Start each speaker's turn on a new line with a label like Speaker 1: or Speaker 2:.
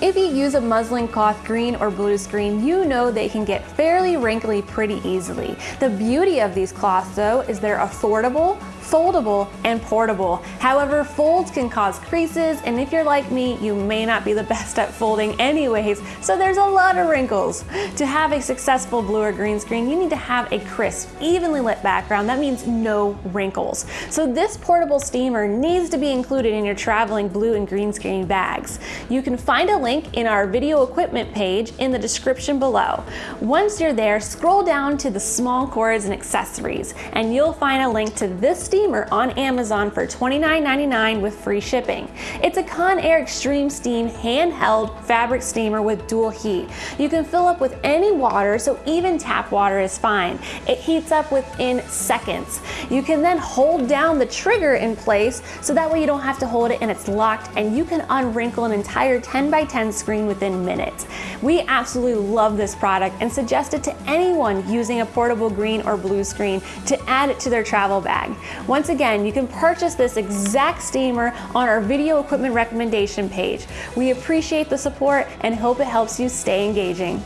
Speaker 1: If you use a muslin cloth green or blue screen, you know they can get fairly wrinkly pretty easily. The beauty of these cloths though is they're affordable, foldable, and portable. However, folds can cause creases, and if you're like me, you may not be the best at folding anyways, so there's a lot of wrinkles. To have a successful blue or green screen, you need to have a crisp, evenly lit background. That means no wrinkles. So this portable steamer needs to be included in your traveling blue and green screen bags. You can find a link in our video equipment page in the description below. Once you're there, scroll down to the small cords and accessories, and you'll find a link to this steamer steamer on Amazon for $29.99 with free shipping. It's a Conair Extreme Steam handheld fabric steamer with dual heat. You can fill up with any water, so even tap water is fine. It heats up within seconds. You can then hold down the trigger in place so that way you don't have to hold it and it's locked and you can unwrinkle an entire 10 by 10 screen within minutes. We absolutely love this product and suggest it to anyone using a portable green or blue screen to add it to their travel bag. Once again, you can purchase this exact steamer on our video equipment recommendation page. We appreciate the support and hope it helps you stay engaging.